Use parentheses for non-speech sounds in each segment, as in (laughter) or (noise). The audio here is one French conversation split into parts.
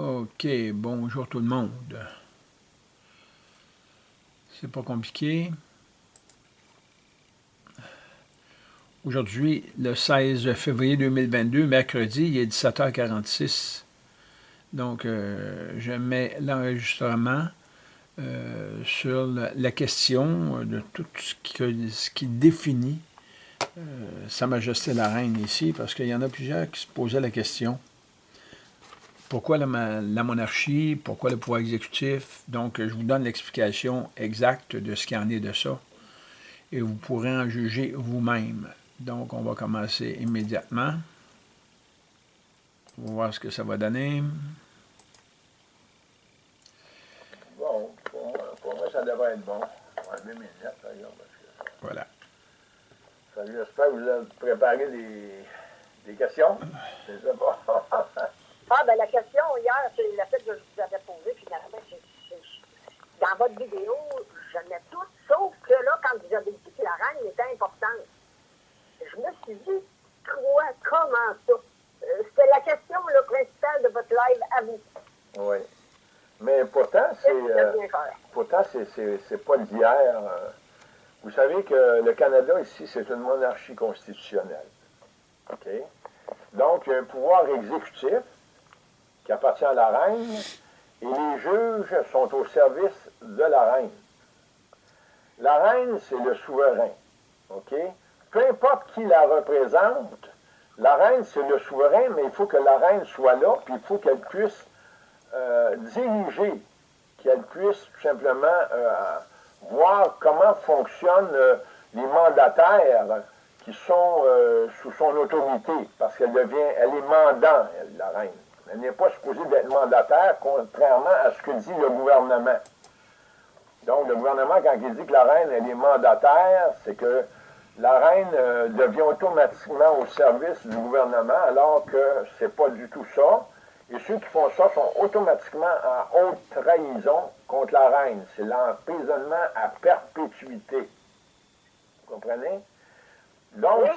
OK, bonjour tout le monde. C'est pas compliqué. Aujourd'hui, le 16 février 2022, mercredi, il est 17h46. Donc, euh, je mets l'enregistrement euh, sur la, question de tout ce qui, définit euh, Sa Majesté la Reine ici, parce qu'il y en a plusieurs qui se posaient la question. Pourquoi la, monarchie? Pourquoi le pouvoir exécutif? Donc, je vous donne l'explication exacte de ce qu'il en est de ça. Et vous pourrez en juger vous-même. Donc, on va commencer immédiatement. On va voir ce que ça va donner. Bon, pour moi, ça devrait être bon. mes lunettes, par exemple. Voilà. J'espère que vous avez préparé des, des questions. C'est ça, bon. (laughs) Ah, ben la question hier, c'est la fait que je vous avais posée, finalement, dans votre vidéo, je mets tout, sauf que là, quand vous avez dit que la reine était importante, je me suis dit, quoi, comment ça? Euh, c'était la question le principale de votre live à vous. Oui. Mais pourtant, c'est. Euh, pourtant, c'est pas d'hier. Euh. vous savez que le Canada, ici, c'est une monarchie constitutionnelle. OK? Donc, il y a un pouvoir exécutif qui appartient à la reine, et les juges sont au service de la reine. La reine, c'est le souverain. OK? Peu importe qui la représente, la reine, c'est le souverain, mais il faut que la reine soit là, puis il faut qu'elle puisse euh, diriger, qu'elle puisse tout simplement euh, voir comment fonctionnent euh, les mandataires qui sont sous son autorité, parce qu'elle devient, elle est mandant, la reine. Elle n'est pas supposée d'être mandataire, contrairement à ce que dit le gouvernement. Donc, le gouvernement, quand il dit que la reine, elle est mandataire, c'est que la reine euh, devient automatiquement au service du gouvernement, alors que c'est pas du tout ça. Et ceux qui font ça sont automatiquement en haute trahison contre la reine. C'est l'emprisonnement à perpétuité. Vous comprenez? Donc,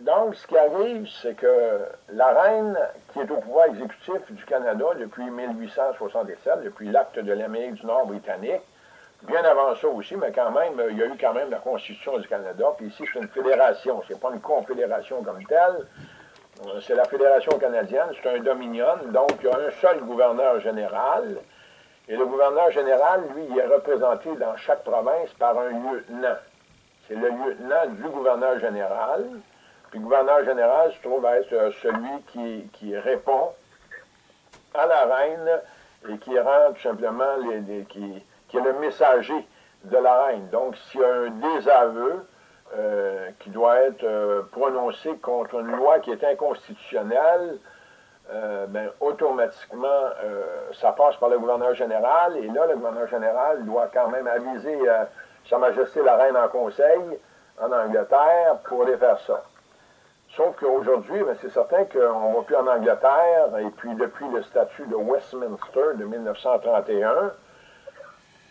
donc, ce qui arrive, c'est que la reine, qui est au pouvoir exécutif du Canada depuis 1867, depuis l'acte de l'Amérique du Nord britannique, bien avant ça aussi, mais quand même, il y a eu quand même la Constitution du Canada, puis ici, c'est une fédération, c'est pas une confédération comme telle, c'est la Fédération canadienne, c'est un dominion, donc il y a un seul gouverneur général, et le gouverneur général, lui, il est représenté dans chaque province par un lieutenant. C'est le lieutenant du gouverneur général, le gouverneur général se trouve être euh, celui qui, répond à la reine et qui rend tout simplement, qui, est le messager de la reine. Donc, s'il y a un désaveu euh, qui doit être euh, prononcé contre une loi qui est inconstitutionnelle, ben, automatiquement, ça passe par le gouverneur général, et là, le gouverneur général doit quand même aviser Sa Majesté la Reine en conseil en Angleterre pour aller faire ça. Sauf qu'aujourd'hui, ben, c'est certain qu'on ne va plus en Angleterre, et puis depuis le statut de Westminster de 1931,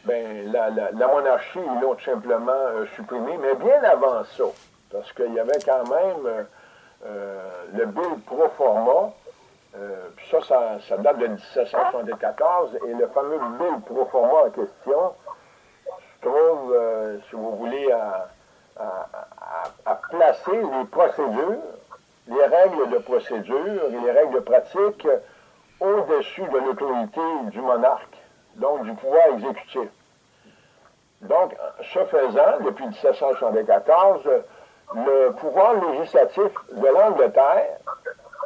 ben, la, monarchie, ils l'ont simplement euh, supprimée, mais bien avant ça, parce qu'il y avait quand même euh, euh, le bill pro forma, puis ça, ça, date de 1774, et le fameux bill pro forma en question se trouve, si vous voulez, à à, placer les procédures, les règles de procédure et les règles de pratique au-dessus de l'autorité du monarque, donc du pouvoir exécutif. Donc, ce faisant, depuis 1774, le pouvoir législatif de l'Angleterre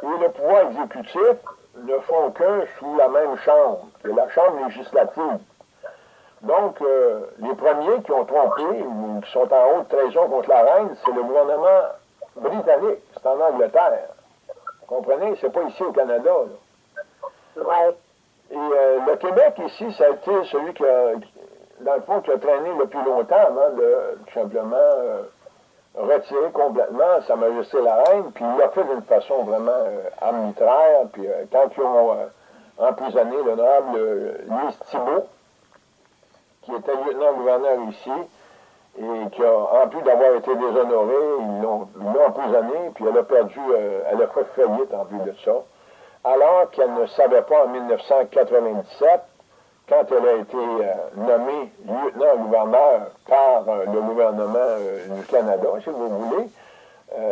et le pouvoir exécutif ne font qu'un sous la même chambre, que la chambre législative. Donc, euh, les premiers qui ont trompé, ou qui sont en haute trahison contre la reine, c'est le gouvernement britannique. C'est en Angleterre. Vous comprenez? C'est pas ici au Canada. Ouais. Et euh, le Québec, ici, ça a été celui qui a, dans le fond, qui a traîné le plus longtemps avant de tout simplement euh, retirer complètement Sa Majesté la Reine, puis il l'a fait d'une façon vraiment arbitraire. Puis quand ils ont emprisonné l'honorable Louis Thibault, qui était lieutenant-gouverneur ici, et qui a, en plus d'avoir été déshonorée, ils l'ont emprisonnée, puis elle a perdu, euh, elle a fait faillite en plus de ça. alors qu'elle ne savait pas en 1997, quand elle a été euh, nommée lieutenant-gouverneur par euh, le gouvernement du Canada, si vous voulez,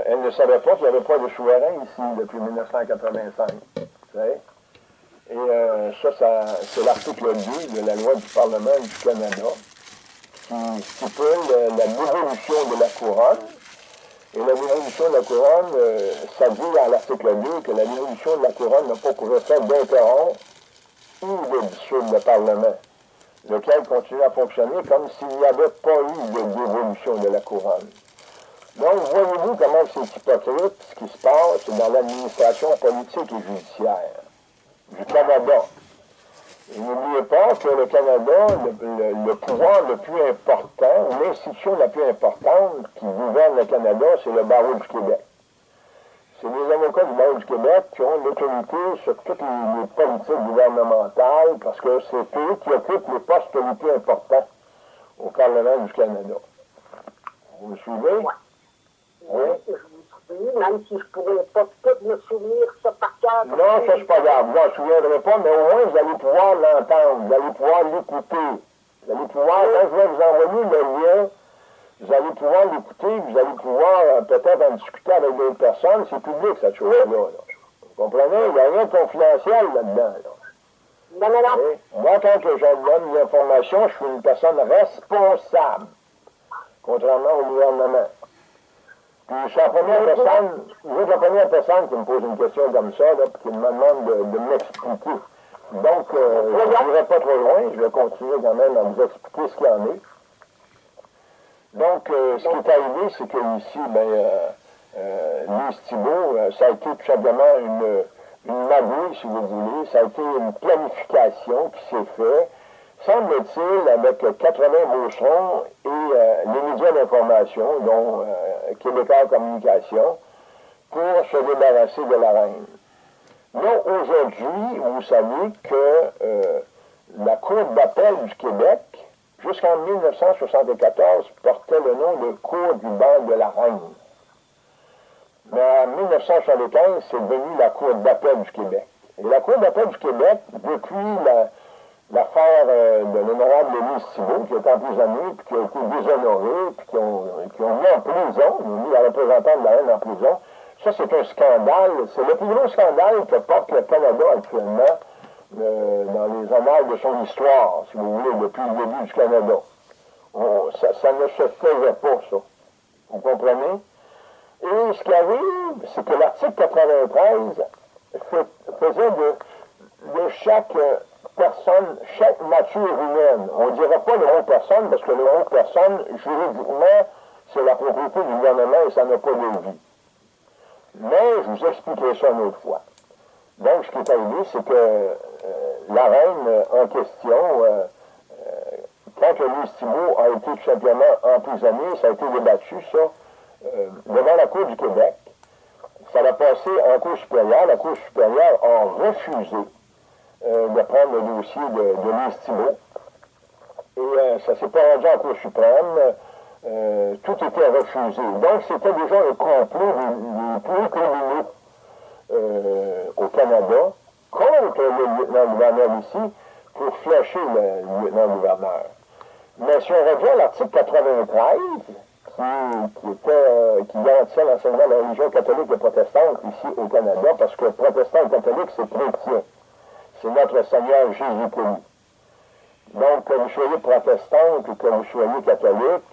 elle ne savait pas qu'il n'y avait pas de souverain ici depuis 1985. Et ça, c'est l'article 2 de la loi du Parlement du Canada qui stipule la dévolution de la couronne et la dévolution de la couronne, ça dit à l'article 2 que la dévolution de la couronne n'a pas pour effet d'interrompre ou de dissoudre le Parlement, lequel continue à fonctionner comme s'il n'y avait pas eu de dévolution de la couronne. Donc, voyez-vous comment c'est hypocrite ce qui se passe dans l'administration politique et judiciaire du Canada. Et n'oubliez pas que le Canada, le, pouvoir le plus important, l'institution la plus importante qui gouverne le Canada, c'est le barreau du Québec. C'est les avocats du barreau du Québec qui ont l'autorité sur toutes les, politiques gouvernementales parce que c'est eux qui occupent les postes les plus importants au Parlement du Canada. Vous me suivez? Oui. Oui. Même si je ne pourrais pas tout me souvenir ça par cœur. Non, ça, c'est pas grave. Moi, je ne souviendrai pas, mais au moins, vous allez pouvoir l'entendre. Vous allez pouvoir l'écouter. Vous allez pouvoir, quand je vais vous envoyer le lien, vous allez pouvoir l'écouter, vous allez pouvoir euh, peut-être en discuter avec d'autres personnes. C'est public, cette chose-là. Vous comprenez? Il n'y a rien de confidentiel là-dedans. Non, non, non. Moi, quand je donne l'information, je suis une personne responsable, contrairement au gouvernement. Puis je suis la première personne, vous êtes la première personne qui me pose une question comme ça, là, puis qui me demande de, m'expliquer. Donc, euh, je ne vais pas trop loin, je vais continuer quand même à vous expliquer ce qu'il y en est. Donc, euh, ce qui est arrivé, c'est qu'ici, ben, euh, euh, Thibault, euh, ça a été tout simplement une, une magouille, si vous voulez. Ça a été une planification qui s'est faite, semble-t-il, avec 80 boucherons et les médias d'information, dont Québécois Communication, pour se débarrasser de la reine. Non, aujourd'hui, vous savez que la Cour d'appel du Québec jusqu'en 1974, portait le nom de Cour du banc de la Reine. Mais en 1975, c'est devenu la Cour d'appel du Québec. Et la Cour d'appel du Québec, depuis l'affaire euh, de l'honorable Denis Thibault, qui est emprisonné, puis qui a été déshonoré, puis qui ont, qui ont mis en prison, ont mis la représentante de la reine en prison, ça c'est un scandale. C'est le plus gros scandale que porte le Canada actuellement euh, dans les annales de son histoire, si vous voulez, depuis le début du Canada. ça, ne se faisait pas, ça. Vous comprenez? Et ce qui arrive, c'est que l'article 93 faisait de, chaque personne, chaque nature humaine, on ne dira pas le mot personne, parce que le mot personne, juridiquement, c'est la propriété du gouvernement et ça n'a pas de vie. Mais je vous expliquerai ça une autre fois. Donc, ce qui est arrivé, c'est que euh, la reine en question, euh, euh, quand Louis Thibault a été tout simplement emprisonné, ça a été débattu, ça, devant la Cour du Québec. Ça a passé en Cour supérieure. La Cour supérieure a refusé de prendre le dossier de, de. Et ça s'est pas rendu en Cour suprême. tout était refusé. Donc, c'était déjà un complot des, plus criminaux euh, au Canada contre le lieutenant-gouverneur ici pour flécher le lieutenant-gouverneur. Mais si on revient à l'article 93, qui, était, euh, qui garantissait l'enseignement de la religion catholique et protestante ici au Canada, parce que protestant et catholique, c'est chrétien. C'est notre Seigneur Jésus-Christ. Donc, que vous soyez protestant ou que vous soyez catholique,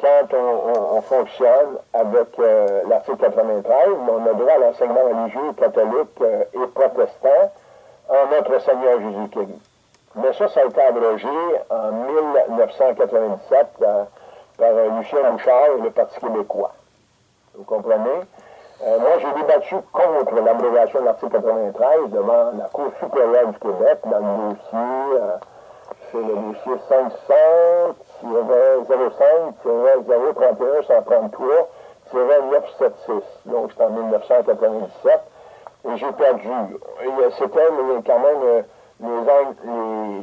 quand on, fonctionne avec euh, l'article 93, on a droit à l'enseignement religieux catholique euh, et protestant en notre Seigneur Jésus-Christ. Mais ça, ça a été abrogé en 1997 euh, par Lucien Bouchard et le Parti québécois. Vous comprenez? Moi, j'ai débattu contre l'abrogation de l'article 93 devant la Cour supérieure du Québec dans le dossier c'est le dossier 500-05-031-133-976. Donc, c'est en 1997. Et j'ai perdu. C'était quand même euh, les,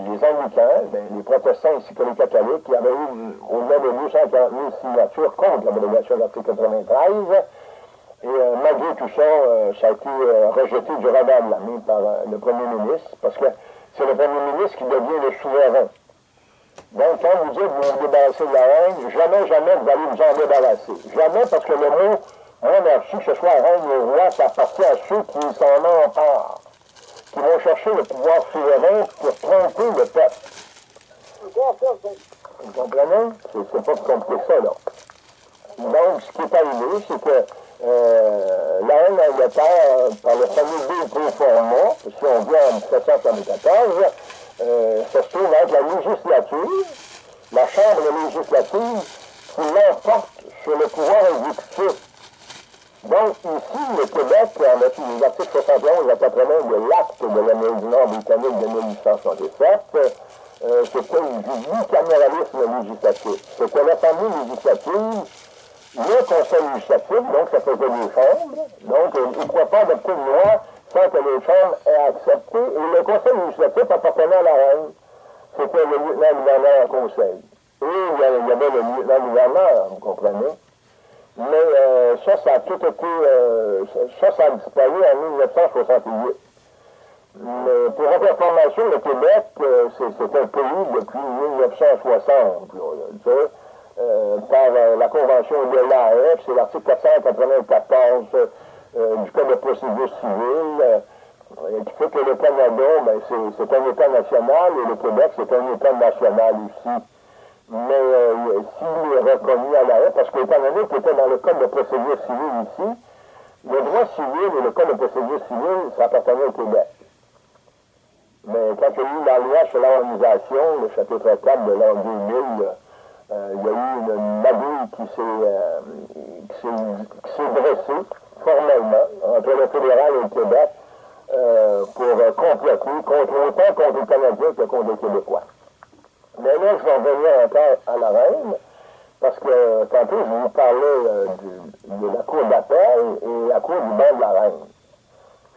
les, anglicans, ben, les protestants ainsi que les catholiques, qui avaient eu au-delà de 240 000 signatures contre l'abrogation de l'article 93. Et euh, malgré tout ça, euh, ça a été rejeté du radar de la main par le premier ministre, parce que c'est le premier ministre qui devient le souverain. Donc, quand vous dites vous vous débarrassez de la reine, jamais, jamais vous allez vous en débarrasser. Jamais, parce que le mot monarchie, que ce soit reine ou roi, ça appartient à ceux qui s'en emparent, qui vont chercher le pouvoir souverain pour tromper le peuple. Vous comprenez? C'est pas compliqué ça, là. Donc, ce qui est arrivé, c'est que la reine d'Angleterre, par le fameux format, si on vient en 1774, euh, se trouve être la législature, la Chambre législative, qui l'emporte sur le pouvoir exécutif. Donc, ici, le Québec, en vertu des articles 71 à 80 de l'acte de l'Amérique du Nord britannique de 1867, euh, c'était du bicaméralisme législatif. C'était l'Assemblée législative, le Conseil législatif, donc ça faisait les chambres, donc euh, il ne pouvait pas adopter une loi sans que les chambres aient accepté, et le Conseil législatif appartenait à la reine. C'était le lieutenant-gouverneur Conseil. Et il y avait le lieutenant-gouverneur, vous comprenez? Mais euh, ça, ça a tout été, euh, ça, ça a disparu en 1968. Mais pour votre information, le Québec, euh, c'est un pays depuis 1960, par la Convention de l'AF, c'est l'article 494 du Code de procédure civile, qui fait que le Canada, ben, c'est un État national, et le Québec, c'est un État national aussi mais euh, s'il est reconnu à l'arrêt, parce qu'étant donné qu'il était dans le code de procédure civile ici, le droit civil et le code de procédure civile, ça appartenait au Québec. Mais quand il y a eu la loi sur l'organisation, le chapitre 4 de l'an 2000, euh, il y a eu une magouille euh, qui s'est dressée formellement entre le fédéral et le Québec euh, pour compléter contre autant contre les Canadiens que contre les Québécois. Mais là, je vais revenir encore à la reine, parce que tantôt, je vous parlais euh, de la cour d'appel et la cour du banc de la reine.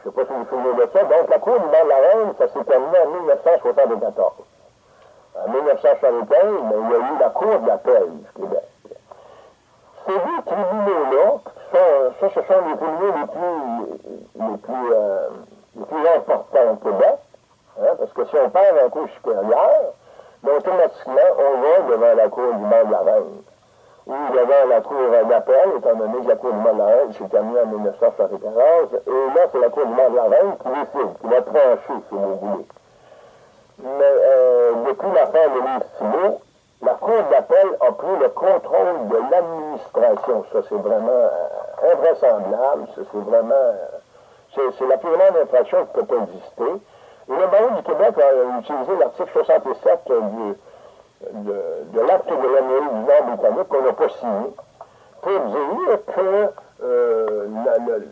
Je ne sais pas si vous vous souvenez de ça. Donc, la cour du banc de la reine, ça s'est terminé en 1974. En 1975, ben, il y a eu la cour d'appel du Québec. Ces deux tribunaux-là, ça, ce sont les tribunaux les plus, les plus, euh, les plus importants au Québec, hein, parce que si on parle en cour supérieure, donc, automatiquement, on va devant la cour du banc de la reine. Ou devant la cour d'appel, étant donné que la cour du banc de la reine s'est terminée en 1974. Et là, c'est la cour du banc de la reine qui décide, qui va trancher, si vous voulez. Mais euh, depuis l'affaire de l'Instimo, la cour d'appel a pris le contrôle de l'administration. Ça, c'est vraiment euh, invraisemblable. Ça, c'est vraiment... Euh, c'est la plus grande infraction qui peut exister. Le barreau du Québec a utilisé l'article 67 du, de, l'acte de l'Amérique du Nord britannique qu'on n'a pas signé pour dire que euh, le,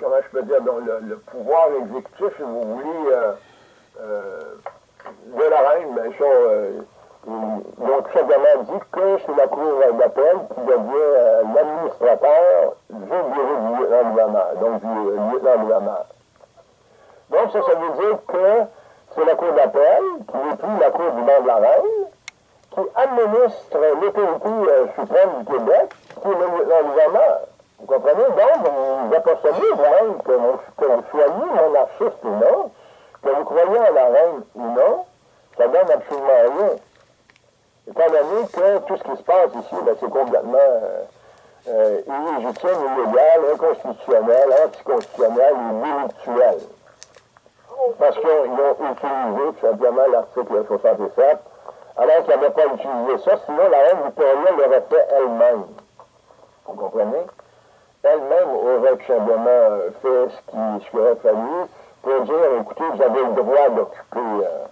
comment je peux dire, le, pouvoir exécutif, si vous voulez, euh, euh, de la reine, ben, ça, euh, tout simplement dit que c'est la cour d'appel qui devient l'administrateur du bureau du lieutenant-gouverneur, donc du lieutenant-gouverneur. Donc, ça, ça veut dire que c'est la Cour d'appel, qui n'est plus la Cour du banc de la Reine, qui administre l'autorité euh, suprême du Québec, qui est le gouverneur. Vous comprenez? Donc, vous apercevez vous-même que, que vous soyez monarchiste ou non, que vous croyez en la reine ou non, ça donne absolument rien. Étant donné que tout ce qui se passe ici, ben, c'est complètement euh, euh, illégitime, illégal, inconstitutionnel, anticonstitutionnel et délictuel parce qu'ils ont utilisé tout simplement l'article 67, alors qu'ils n'avaient pas utilisé ça, sinon la reine Victoria l'aurait fait elle-même. Vous comprenez? Elle-même aurait tout simplement fait ce qu'il aurait fallu pour dire, écoutez, vous avez le droit d'occuper euh,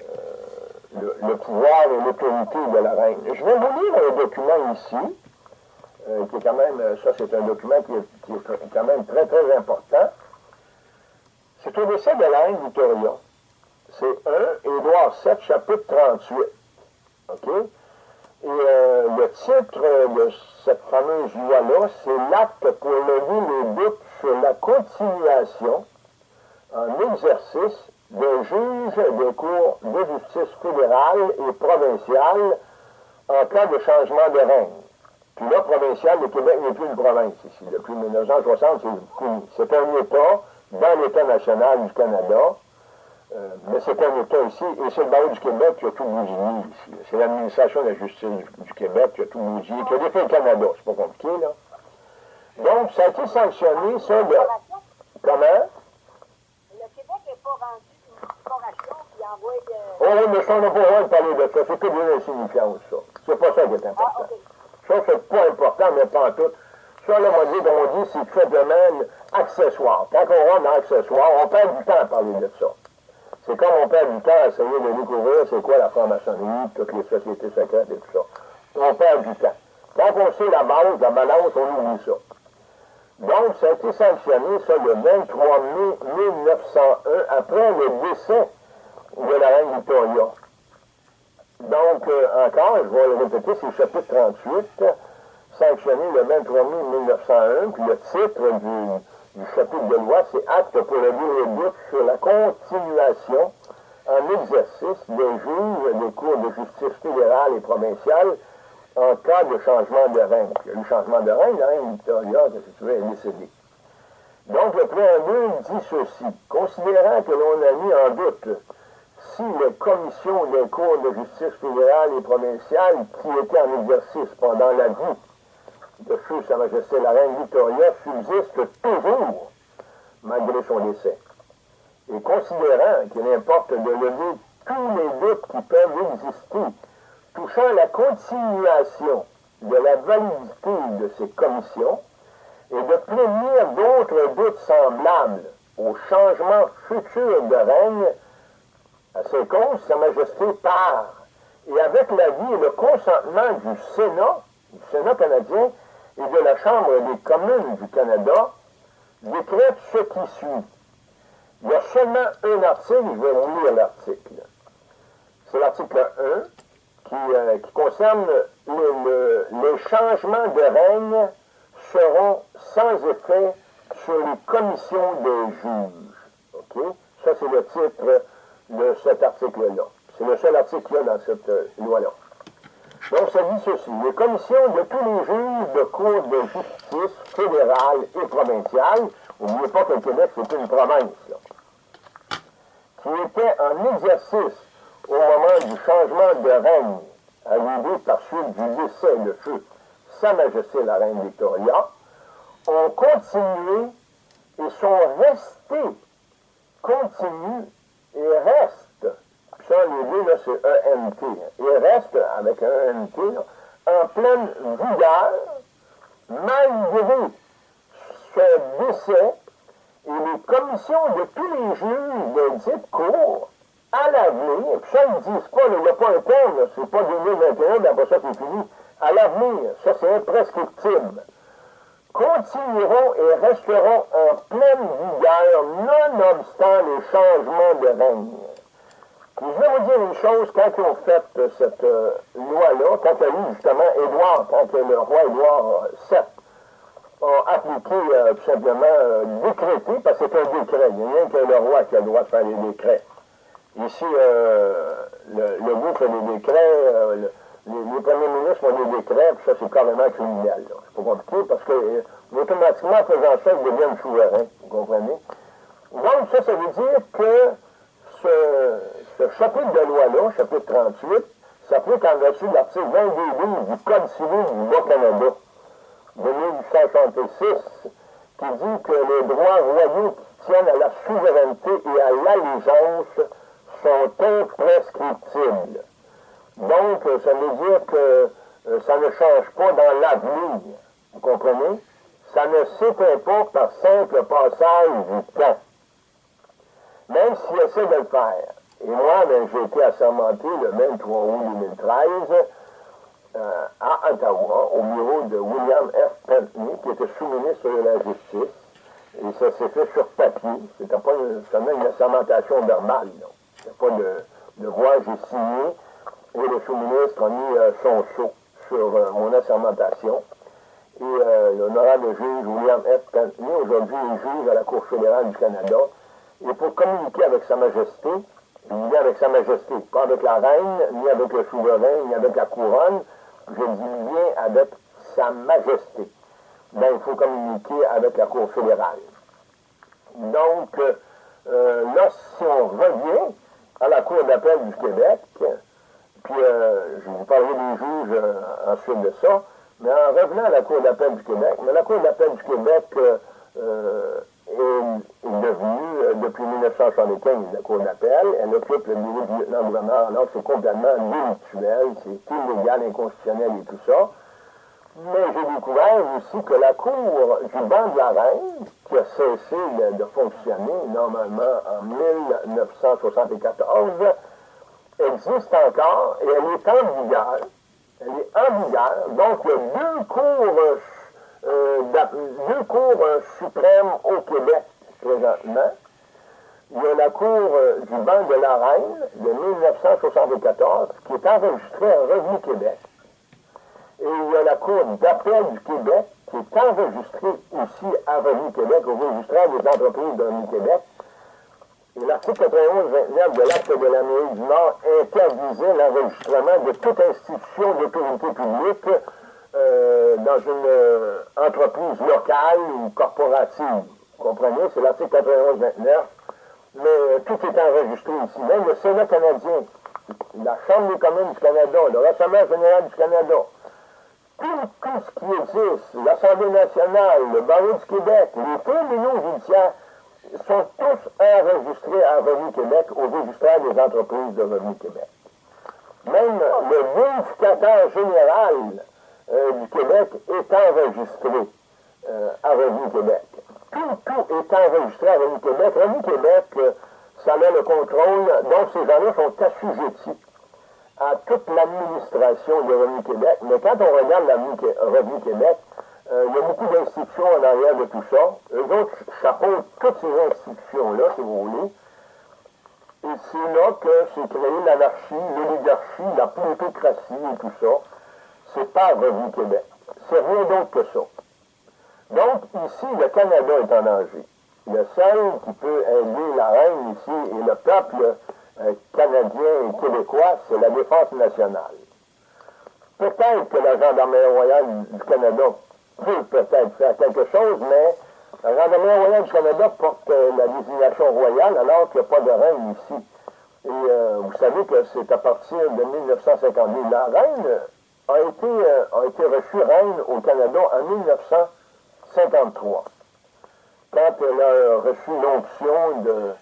euh, le, pouvoir et l'autorité de la reine. Je vais vous lire un document ici, euh, qui est quand même, ça c'est un document qui est, qui est quand même très très important. C'est au décès de la reine Victoria. C'est 1 Édouard 7, chapitre 38. OK? Et le titre de cette fameuse loi-là, c'est l'acte pour lever les doutes sur la continuation en exercice des juges des cours de justice fédérale et provinciale en cas de changement de règne. Puis là, provincial, le Québec n'est plus une province ici. Depuis 1960, c'est un État dans l'État national du Canada, euh, mais c'est un État ici, et c'est le barreau du Québec qui a tout bousillé ici. C'est l'administration de la justice du, Québec qui a tout bousillé, qui a défait le Canada, c'est pas compliqué, là. Donc, ça a été sanctionné, ça, de... Comment? Le Québec n'est pas rendu une corporation qui envoie... Euh... Oh oui, mais ça, on n'a pas le droit de parler de ça. C'est que des insignifiances, ça. C'est pas ça qui est important. Ah, ça, c'est pas important, mais pas en tout. Ça, là, on dit, on dit, c'est faiblement accessoire. Quand on rentre dans accessoire, on perd du temps à parler de ça. C'est comme on perd du temps à essayer de découvrir c'est quoi la franc-maçonnerie, toutes les sociétés secrètes et tout ça. On perd du temps. Quand on sait la base, la balance, on oublie ça. Donc, ça a été sanctionné, ça, le 23 mai 1901, après le décès de la reine Victoria. Donc, euh, encore, je vais le répéter, c'est le chapitre 38, sanctionné le 23 mai 1901, puis le titre du, du chapitre de loi, c'est Acte pour le libre sur la continuation en exercice des juges des cours de justice fédérale et provinciale en cas de changement de règne. Il y a eu changement de règne, la reine Victoria, si tu veux, est décédée. Donc, le préambule dit ceci. Considérant que l'on a mis en doute si les commissions des cours de justice fédérale et provinciale qui étaient en exercice pendant la vie de feu Sa Majesté la Reine Victoria subsistent toujours malgré son décès. Et considérant qu'il importe de lever tous les doutes qui peuvent exister touchant la continuation de la validité de ces commissions et de prévenir d'autres doutes semblables au changement futur de règne à ces causes, Sa Majesté part, et avec l'avis et le consentement du Sénat, du Sénat canadien et de la Chambre des communes du Canada, décrète ce qui suit. Il y a seulement un article, je vais vous lire l'article. C'est l'article 1 qui, euh, qui concerne les changements de règne seront sans effet sur les commissions des juges. OK? Ça, c'est le titre de cet article-là. C'est le seul article qu'il y a dans cette euh, loi-là. Donc, ça dit ceci. Les commissions de tous les juges de cour de justice fédérale et provinciale, n'oubliez pas que le Québec, c'est une province, là, qui étaient en exercice au moment du changement de règne, arrivé par suite du décès de feu Sa Majesté la Reine Victoria, ont continué et sont restés, continuent et reste, ça, les deux, là, c'est ENT, et reste avec ENT, en pleine vigueur, malgré ce décès et les commissions de tous les juges de dite cour à l'avenir, puis ça, ils ne disent pas, il n'y a pas un terme, c'est pas 2021, d'après ça, c'est fini, à l'avenir, ça, c'est imprescriptible continueront et resteront en pleine vigueur, nonobstant les changements de règne. Je vais vous dire une chose, quand ils ont fait cette euh, loi-là, quand il y justement Édouard, quand le roi Édouard VII a appliqué euh, tout simplement euh, décrété, parce que c'est un décret, il n'y a rien que le roi qui a le droit de faire les décrets. Ici, le, le goût fait des décrets, les, premiers ministres font des décrets, puis ça, c'est carrément criminel. C'est pas compliqué, parce que euh, automatiquement, en faisant ça, ils deviennent souverains, vous comprenez? Donc, ça, ça veut dire que ce, chapitre de loi-là, chapitre 38, s'applique en vertu de l'article 22 du Code civil du Bas-Canada de 1866, qui dit que les droits royaux qui tiennent à la souveraineté et à l'allégeance sont imprescriptibles. Donc, ça veut dire que euh, ça ne change pas dans l'avenir. Vous comprenez? Ça ne s'éteint pas par simple passage du temps. Même s'il essaie de le faire. Et moi, ben, j'ai été assermenté le 23 août 2013 euh, à Ottawa, au bureau de William F. Pentney, qui était sous-ministre de la Justice. Et ça s'est fait sur papier. C'était pas seulement une assermentation normale. A pas de, de j'ai signé et le sous-ministre a mis euh, son sceau sur euh, mon assermentation. Et euh, l'honorable juge William F. Pentney, aujourd'hui est juge à la Cour fédérale du Canada, et pour communiquer avec Sa Majesté, il dit avec Sa Majesté, pas avec la reine, ni avec le souverain, ni avec la couronne, je dis bien avec Sa Majesté. Ben, il faut communiquer avec la Cour fédérale. Donc, euh, là, si on revient à la Cour d'appel du Québec, puis euh, je vous parlerai des juges euh, ensuite de ça, mais en revenant à la Cour d'appel du Québec, mais la Cour d'appel du Québec est, devenue, depuis 1975, la Cour d'appel, elle occupe le niveau du lieutenant-gouverneur, alors c'est complètement délictuel, c'est illégal, inconstitutionnel et tout ça. Mais j'ai découvert aussi que la Cour du banc de la Reine, qui a cessé de, fonctionner normalement en 1974, existe encore et elle est en vigueur. Elle est en vigueur. Donc, il y a deux cours, euh, deux cours suprêmes au Québec présentement. Il y a la Cour du banc de la Reine de 1974 qui est enregistrée à Revenu Québec. Et il y a la Cour d'appel du Québec qui est enregistrée aussi à Revenu Québec, au registraire des entreprises de Revenu Québec. Et l'article 91-29 de l'acte de l'Amérique du Nord interdisait l'enregistrement de toute institution d'autorité publique euh, dans une euh, entreprise locale ou corporative. Vous comprenez? C'est l'article 91-29. Mais euh, tout est enregistré ici. Même le Sénat canadien, la Chambre des communes du Canada, le Rassemblement général du Canada, tout, ce qui existe, l'Assemblée nationale, le barreau du Québec, les tribunaux judiciaires, sont tous enregistrés à Revenu Québec au registraire des entreprises de Revenu Québec. Même le vérificateur général euh, du Québec est enregistré euh, à Revenu Québec. Tout, tout est enregistré à Revenu Québec. Revenu Québec, euh, ça a le contrôle, donc ces gens-là sont assujettis à toute l'administration de Revenu Québec, mais quand on regarde Revenu Québec, euh, il y a beaucoup d'institutions en arrière de tout ça. Eux autres chapeautent toutes ces institutions-là, si vous voulez. Et c'est là que s'est créé l'anarchie, l'oligarchie, la plutocratie et tout ça. C'est pas Revenu Québec. C'est rien d'autre que ça. Donc, ici, le Canada est en danger. Le seul qui peut aider la reine ici et le peuple canadien et québécois, c'est la défense nationale. Peut-être que la gendarmerie royale du Canada peut peut-être faire quelque chose, mais la gendarmerie royale du Canada porte euh, la désignation royale alors qu'il n'y a pas de reine ici. Et euh, vous savez que c'est à partir de 1952. La reine a été, a été reçue reine au Canada en 1953, quand elle a reçu l'onction de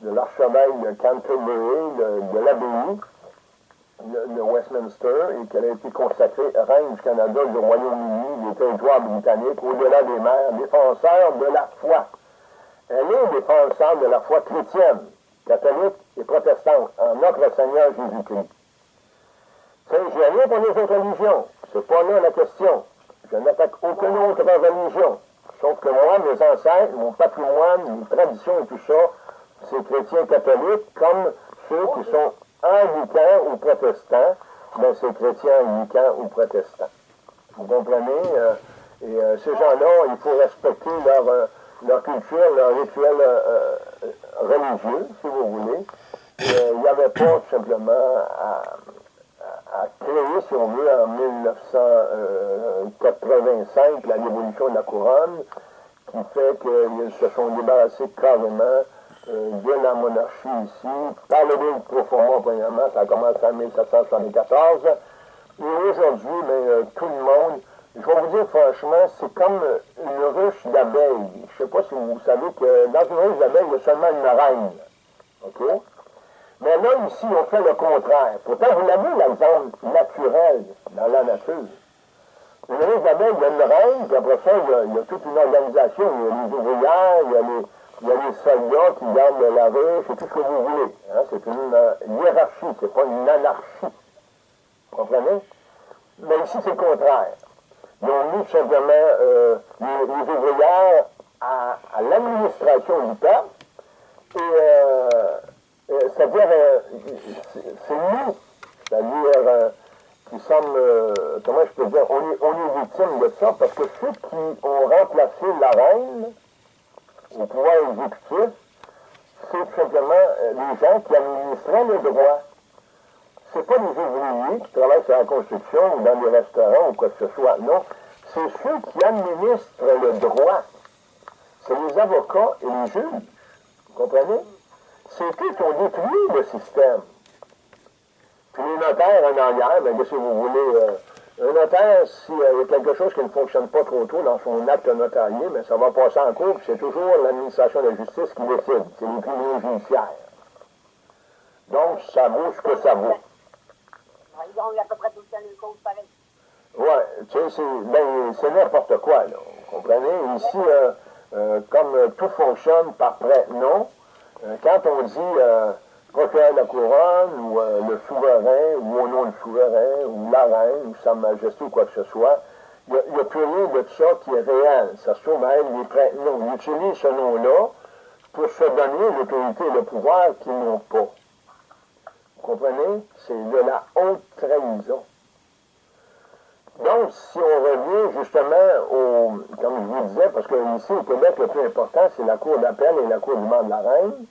de l'archevêque de Canterbury, de, l'abbaye de, Westminster, et qu'elle a été consacrée reine du Canada, du Royaume-Uni, des territoires britanniques, au-delà des mers, défenseur de la foi. Elle est défenseur de la foi chrétienne, catholique et protestante, en notre Seigneur Jésus-Christ. Je n'ai rien pour les autres religions. C'est pas là la question. Je n'attaque aucune autre religion. Sauf que moi, mes ancêtres, mon patrimoine, mes traditions et tout ça, ces chrétiens catholiques comme ceux qui sont anglicans ou protestants, ben c'est chrétiens anglicans ou protestants. Vous comprenez? Euh, et euh, ces gens-là, il faut respecter leur, euh, leur culture, leur rituel religieux, si vous voulez. il n'y avait pas simplement à, à, créer, si on veut, en 1985, la révolution de la couronne, qui fait qu'ils se sont débarrassés carrément de la monarchie ici. Par le livre profondément, premièrement, ça a commencé en 1774. Et aujourd'hui, mais, euh, tout le monde, je vais vous dire franchement, c'est comme une ruche d'abeilles. Je ne sais pas si vous savez que dans une ruche d'abeilles, il y a seulement une reine. OK? Mais là, ici, on fait le contraire. Pourtant, vous l'avez, l'exemple naturel dans la nature. Une ruche d'abeilles, il y a une reine, puis après ça, il y, a, il y a toute une organisation. Il y a les ouvrières, il y a les il y a les soldats qui gardent la ruche c'est tout ce que vous voulez. Hein. C'est une euh, hiérarchie, c'est pas une anarchie. Vous comprenez? Mais ici, c'est le contraire. Ils ont mis simplement euh, les, ouvrières à, l'administration du peuple, et euh, c'est-à-dire, c'est nous, c'est-à-dire qui sommes, comment je peux dire, on est, on est victime de ça, parce que ceux qui ont remplacé la reine, au pouvoir exécutif, c'est tout simplement euh, les gens qui administraient le droit. C'est pas les ouvriers qui travaillent sur la construction ou dans les restaurants ou quoi que ce soit. Non, c'est ceux qui administrent le droit. C'est les avocats et les juges. Vous comprenez? C'est eux qui ont détruit le système. Puis les notaires en arrière, bien, si vous voulez, euh, un notaire, s'il y a quelque chose qui ne fonctionne pas trop tôt dans son acte notarié, mais ça va passer en cours, c'est toujours l'administration de la justice qui décide. C'est les tribunaux judiciaires. Donc, ça vaut ce que ça vaut. Ils ont à peu près tout le temps une cause pareille. Oui, tu sais, ben, c'est n'importe quoi, là. Vous comprenez? Ici, euh, euh, comme tout fonctionne par prêt, non. Euh, quand on dit de la couronne, ou le souverain, ou au nom du souverain, ou la reine, ou sa majesté, ou quoi que ce soit, il n'y a, plus rien de ça qui est réel. Ça se trouve être les. Non, ils utilisent ce nom-là pour se donner l'autorité et le pouvoir qu'ils n'ont pas. Vous comprenez? C'est de la haute trahison. Donc, si on revient justement au, comme je vous disais, parce que ici au Québec, le plus important, c'est la Cour d'appel et la Cour du de la Reine.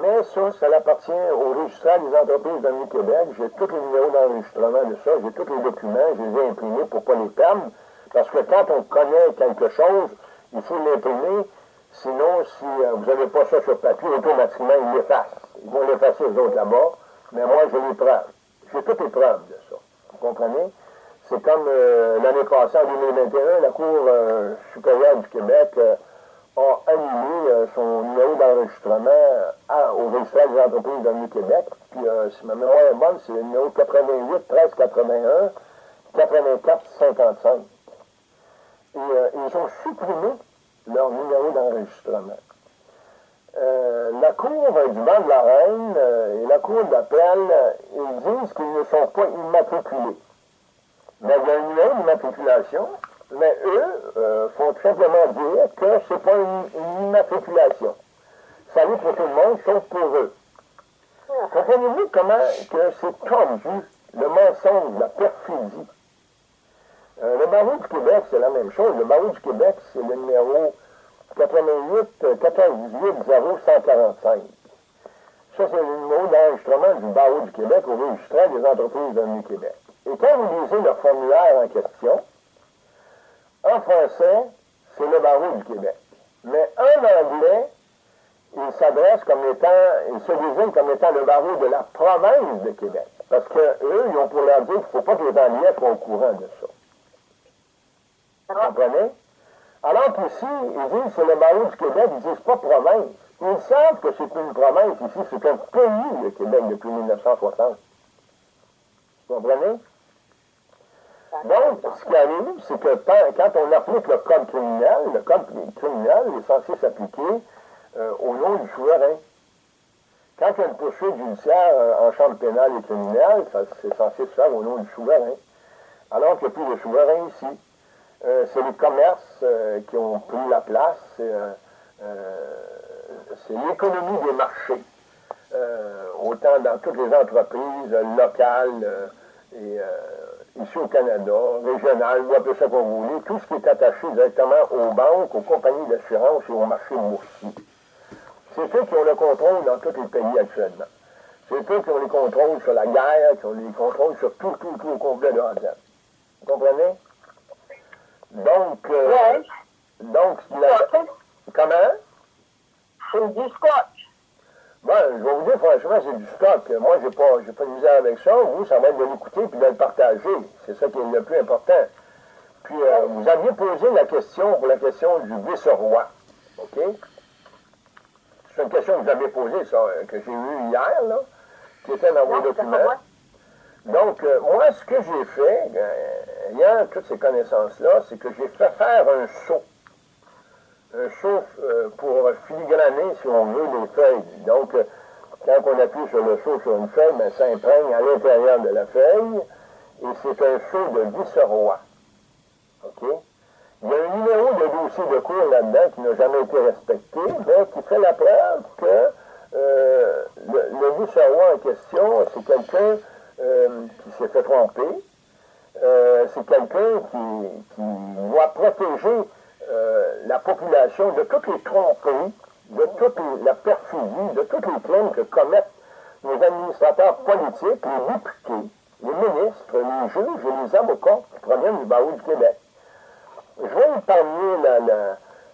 Mais ça, ça appartient au registraire des entreprises de Québec. J'ai tous les numéros d'enregistrement de ça, j'ai tous les documents, je les ai imprimés pour pas les perdre. Parce que quand on connaît quelque chose, il faut l'imprimer. Sinon, si euh, vous n'avez pas ça sur papier, automatiquement, ils l'effacent. Ils vont l'effacer les autres là-bas. Mais moi, je les preuves. J'ai toutes les preuves de ça. Vous comprenez? C'est comme euh, l'année passée, en 2021, la Cour euh, supérieure du Québec a annulé son numéro d'enregistrement au registraire des entreprises de Québec. Puis, si ma mémoire est bonne, c'est le numéro 88 13 81 84 55. Et ils ont supprimé leur numéro d'enregistrement. la Cour du banc de la Reine et la Cour d'appel, ils disent qu'ils ne sont pas immatriculés. Mais il y a une numéro d'immatriculation, mais eux euh, font simplement dire que ce n'est pas une, immatriculation. Ça vaut pour tout le monde, sauf pour eux. Comprenez-vous comment que c'est tordu, le mensonge, la perfidie? Euh, le barreau du Québec, c'est la même chose. Le barreau du Québec, c'est le numéro 88 98 0145. Ça, c'est le numéro d'enregistrement du barreau du Québec au registraire des entreprises de Québec. Et quand vous lisez le formulaire en question, en français, c'est le barreau du Québec. Mais en anglais, il s'adresse comme étant, il se désigne comme étant le barreau de la province de Québec. Parce qu'eux, ils ont pour leur dire qu'il ne faut pas que les Anglais soient au courant de ça. Vous comprenez? Alors qu'ici, ils disent c'est le barreau du Québec, ils disent pas province. Ils savent que c'est une province ici, c'est un pays, le Québec, depuis 1960. Vous comprenez? Donc, ce qui arrive, c'est que quand on applique le code criminel, le code criminel est censé s'appliquer euh, au nom du souverain. Quand il y a une poursuite judiciaire euh, en chambre pénale et criminelle, c'est censé se faire au nom du souverain. Alors qu'il n'y a plus de souverain ici. Euh, c'est les commerces qui ont pris la place, c'est l'économie des marchés. autant dans toutes les entreprises locales et ici au Canada, régional, ou appelez ça comme vous voulez, tout ce qui est attaché directement aux banques, aux compagnies d'assurance et aux marchés boursiers. C'est eux qui ont le contrôle dans tous les pays actuellement. C'est eux qui ont les contrôles sur la guerre, qui ont les contrôles sur tout, tout, tout au complet de Hazen. Vous comprenez? Donc, euh, donc, la, comment? C'est du scotch. Bon, je vais vous dire, franchement, c'est du stock. Moi, j'ai pas, j'ai pas de misère avec ça. Vous, ça va être de l'écouter puis de le partager. C'est ça qui est le plus important. Puis, euh, vous aviez posé la question pour la question du vice-roi. OK? C'est une question que vous avez posée, ça, euh, que j'ai eue hier, là, qui était dans vos documents. Donc, euh, moi, ce que j'ai fait, ayant toutes ces connaissances-là, c'est que j'ai fait faire un saut un chauffe euh, pour filigraner, si on veut, les feuilles. Donc, euh, quand on appuie sur le chaud sur une feuille, ben, ça imprègne à l'intérieur de la feuille, et c'est un chaud de vice-roi. OK? Il y a un numéro de dossier de cours là-dedans qui n'a jamais été respecté, mais qui fait la preuve que euh, le, vice-roi en question, c'est quelqu'un qui s'est fait tromper, c'est quelqu'un qui, qui doit protéger euh, la population de toutes les tromperies, de toute la perfidie, de toutes les crimes que commettent nos administrateurs politiques, les députés, les ministres, les juges et les avocats qui proviennent du barreau du Québec. je vais épargner la,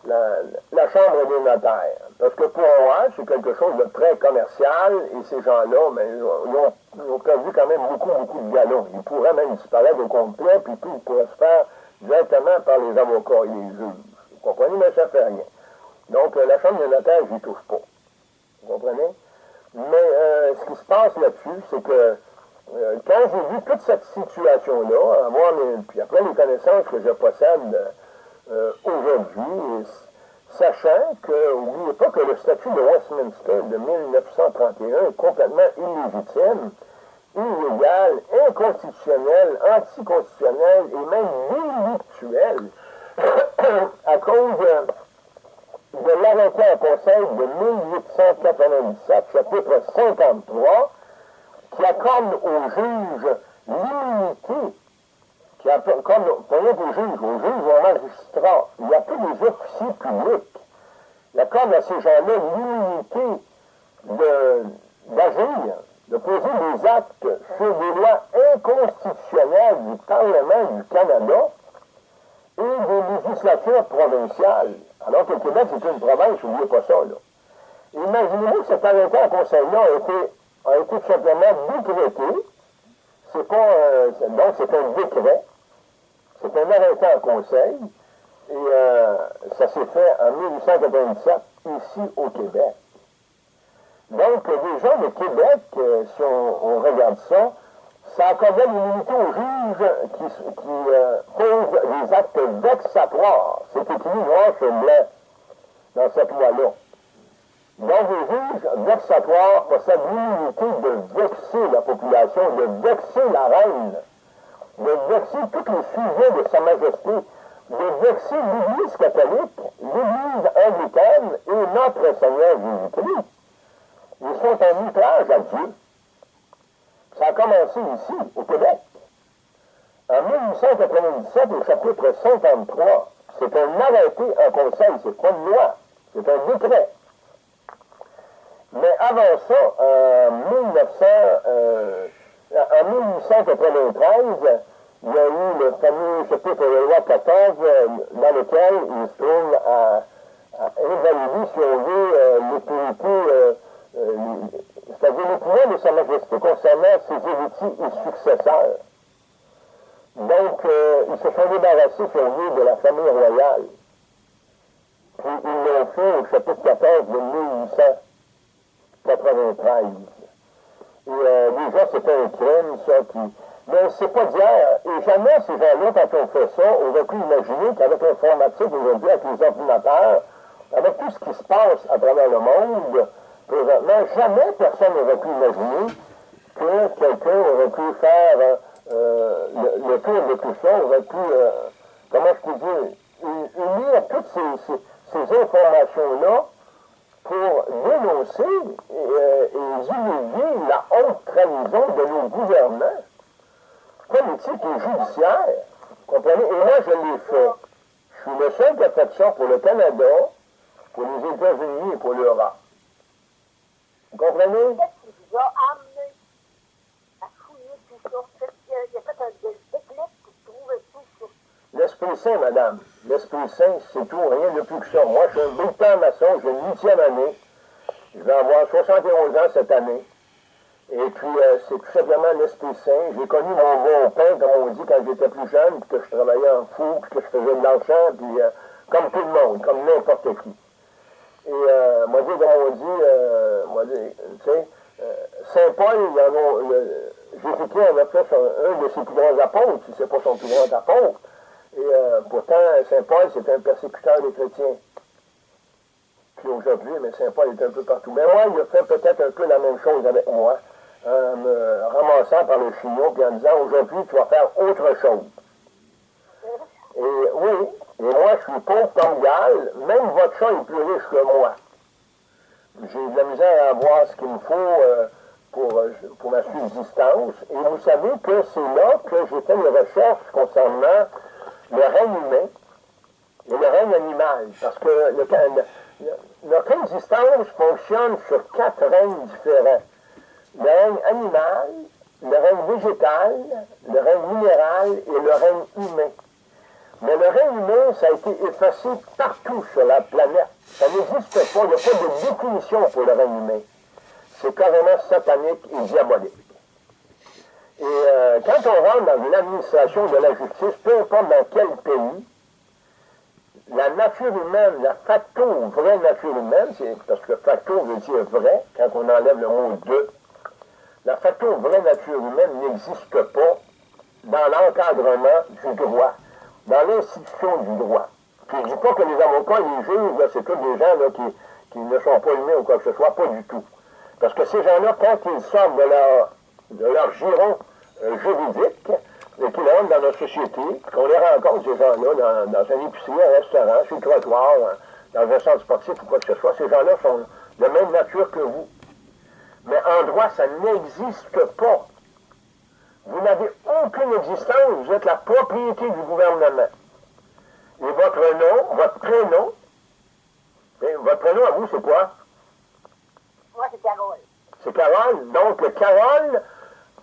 la, la, Chambre des notaires. Parce que pour moi, c'est quelque chose de très commercial et ces gens-là, ben, ils ont, perdu quand même beaucoup, beaucoup de galons. Ils pourraient même disparaître au complet, puis tout pourrait se faire directement par les avocats et les juges. Vous comprenez? Mais ça fait rien. Donc, euh, la Chambre des notaires, je n'y touche pas. Vous comprenez? Mais euh, ce qui se passe là-dessus, c'est que euh, quand j'ai vu toute cette situation-là, puis après les connaissances que je possède aujourd'hui, sachant que, n'oubliez pas que le statut de Westminster de 1931 est complètement illégitime, illégal, inconstitutionnel, anticonstitutionnel et même délictuel (coughs) à cause de l'arrêté en conseil de 1897, chapitre 53, qui accorde aux juges l'immunité, qui accorde, pas aux juges, aux juges, aux magistrats, il y a tous les officiers publics, il accorde à ces gens-là l'immunité d'agir, de, poser des actes sur des lois inconstitutionnelles du Parlement du Canada et des législatures provinciales. Alors que le Québec, c'est une province, n'oubliez pas ça, là. Imaginez-vous que cet arrêté en conseil-là a été été simplement décrété. C'est pas, euh, donc c'est un décret. C'est un arrêté en conseil. Et euh, ça s'est fait en 1897 ici au Québec. Donc, les gens de Québec, euh, si on, regarde ça, ça accordait l'immunité aux juges qui, qui posent des actes vexatoires. C'est écrit noir sur blanc dans cette loi-là. Donc, les juges vexatoires possèdent l'immunité de vexer la population, de vexer la reine, de vexer tous les sujets de Sa Majesté, de vexer l'Église catholique, l'Église anglicaine et notre Seigneur Jésus-Christ. Ils sont en outrage à Dieu. Ça a commencé ici, au Québec. En 1897, au chapitre 53, c'est un arrêté en conseil, c'est pas une loi, c'est un décret. Mais avant ça, en, 1900, euh, 1893, il y a eu le fameux chapitre de loi 14 euh, dans lequel il se trouve à, à invalider, si on veut, euh, l'autorité, euh, c'est-à-dire le pouvoir de Sa Majesté concernant ses héritiers et successeurs. Donc, ils se sont débarrassés, si on veut, de la famille royale. Puis ils l'ont fait au chapitre 14 de 1800. 93. Et euh, déjà, c'était un crime, ça, qui... Mais c'est pas d'hier. Et jamais ces gens-là, quand on fait ça, auraient pu imaginer qu'avec l'informatique aujourd'hui, avec les ordinateurs, avec tout ce qui se passe à travers le monde, présentement, jamais personne n'aurait pu imaginer que quelqu'un aurait pu faire euh, le, le, tour de tout ça, aurait pu, euh, comment je peux dire, unir toutes ces, ces, ces informations-là pour dénoncer euh, et humilier la haute trahison de nos gouvernants politiques et judiciaires. Comprenez? Et moi, je l'ai fait. Je suis le seul qui a fait ça pour le Canada, pour les États-Unis et pour l'Europe. Vous comprenez? L'Esprit Saint, madame. L'Esprit Saint, c'est tout, rien de plus que ça. Moi, je suis un bulletin maçon, j'ai une huitième année. Je vais avoir 71 ans cette année. Et puis, euh, c'est tout simplement l'Esprit Saint. J'ai connu mon bon pain, comme on dit, quand j'étais plus jeune, puis que je travaillais en fou, puis que je faisais de l'argent, puis euh, comme tout le monde, comme n'importe qui. Et euh, moi, dit, comme on dit, euh, moi, tu sais, Saint Paul, Jésus-Christ en a fait un, un de ses plus grands apôtres, si c'est pas son plus grand apôtre. Et euh, pourtant, Saint Paul, c'est un persécuteur des chrétiens. Puis aujourd'hui, mais Saint Paul est un peu partout. Mais moi, il a fait peut-être un peu la même chose avec moi, en me ramassant par le chignon, puis en disant, aujourd'hui, tu vas faire autre chose. Et oui, et moi, je suis pauvre comme Gall, même votre chat est plus riche que moi. J'ai de la misère à avoir ce qu'il me faut euh, pour, euh, pour ma subsistance. Et vous savez que c'est là que j'ai fait mes recherches concernant le règne humain et le règne animal. Parce que le, notre existence fonctionne sur quatre règnes différents. Le règne animal, le règne végétal, le règne minéral et le règne humain. Mais le règne humain, ça a été effacé partout sur la planète. Ça n'existe pas, il n'y a pas de définition pour le règne humain. C'est carrément satanique et diabolique. Et euh, quand on rentre dans l'administration de la justice, peu importe dans quel pays, la nature humaine, la facto vraie nature humaine, c'est parce que facto veut dire vrai, quand on enlève le mot de, la facto vraie nature humaine n'existe pas dans l'encadrement du droit, dans l'institution du droit. Puis je ne dis pas que les avocats et les juges, c'est tous des gens qui, qui, ne sont pas humains ou quoi que ce soit, pas du tout. Parce que ces gens-là, quand ils sortent de leur, de leur giron euh, juridique, et qu'ils rentrent dans notre société, qu'on les rencontre, ces gens-là, dans, dans un épicerie, un restaurant, sur le trottoir, dans un centre sportif ou quoi que ce soit, ces gens-là sont de même nature que vous. Mais en droit, ça n'existe pas. Vous n'avez aucune existence, vous êtes la propriété du gouvernement. Et votre nom, votre prénom, votre prénom à vous, c'est quoi? Moi, c'est Carole. C'est Carole? Donc, Carole,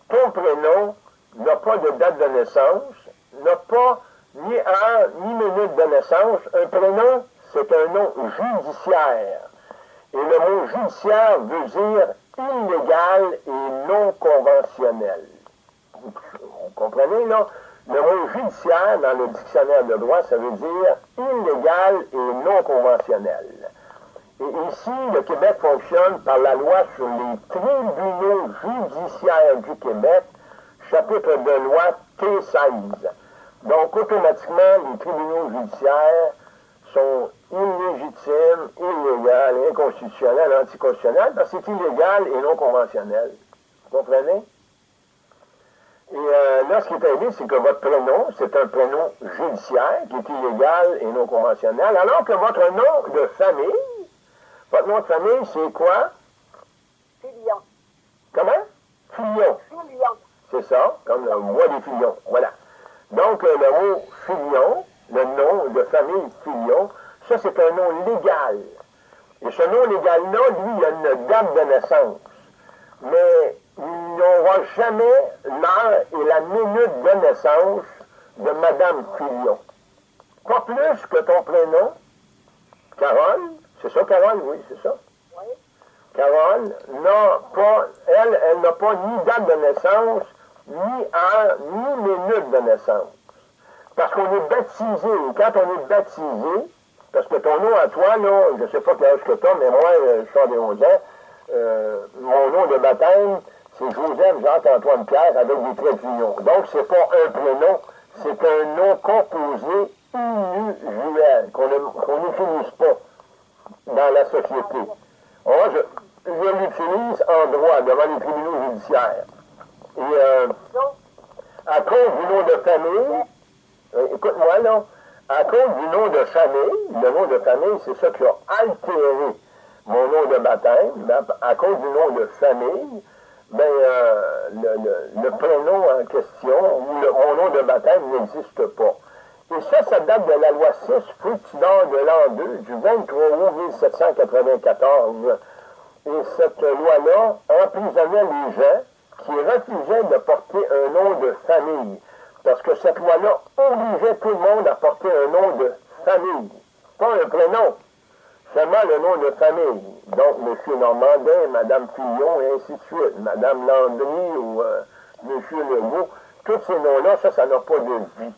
ton prénom n'a pas de date de naissance, n'a pas ni heure ni minute de naissance. Un prénom, c'est un nom judiciaire. Et le mot judiciaire veut dire illégal et non conventionnel. Vous comprenez, là? Le mot judiciaire, dans le dictionnaire de droit, ça veut dire illégal et non conventionnel. Et ici, le Québec fonctionne par la loi sur les tribunaux judiciaires du Québec, chapitre de loi T16. Donc, automatiquement, les tribunaux judiciaires sont illégitimes, illégaux, inconstitutionnels, anticonstitutionnels, parce que c'est illégal et non conventionnel. Vous comprenez? Et euh, là, ce qui est arrivé, c'est que votre prénom, c'est un prénom judiciaire qui est illégal et non conventionnel, alors que votre nom de famille, votre nom de famille, c'est quoi? Filion. Comment? Filion. Filion. C'est ça, comme le bois des filions. Voilà. Donc, euh, le mot filion, le nom de famille filion, ça, c'est un nom légal. Et ce nom légal-là, lui, il a une date de naissance. Mais il n'aura jamais l'heure et la minute de naissance de Madame Filion. Pas plus que ton prénom, Carole. C'est ça, Carole? Oui, c'est ça. Oui. Carole n'a pas, elle, elle n'a pas ni date de naissance, ni heure, ni minute de naissance. Parce qu'on est baptisé. Et quand on est baptisé, parce que ton nom à toi, là, je ne sais pas quel âge que tu as, mais moi, euh, je suis des 11 ans, euh, mon nom de baptême, c'est Joseph Jacques-Antoine Pierre avec des traits d'union. Donc, c'est pas un prénom, c'est un nom composé inusuel, qu'on n'utilise pas dans la société. Moi, je, je l'utilise en droit devant les tribunaux judiciaires. Et euh, à cause du nom de famille, euh, écoute-moi là, à cause du nom de famille, le nom de famille, c'est ça qui a altéré mon nom de baptême, à cause du nom de famille, ben, euh, le, le, prénom en question, ou le, mon nom de baptême n'existe pas. Et ça, ça date de la loi 6, fructidor de l'an 2, du 23 août 1794. Et cette loi-là emprisonnait les gens qui refusaient de porter un nom de famille. Parce que cette loi-là obligeait tout le monde à porter un nom de famille, pas un prénom seulement le nom de famille. Donc, M. Normandin, Mme Fillon, et ainsi de suite. Mme Landry ou euh, M. Legault. Tous ces noms-là, ça, ça n'a pas de vie.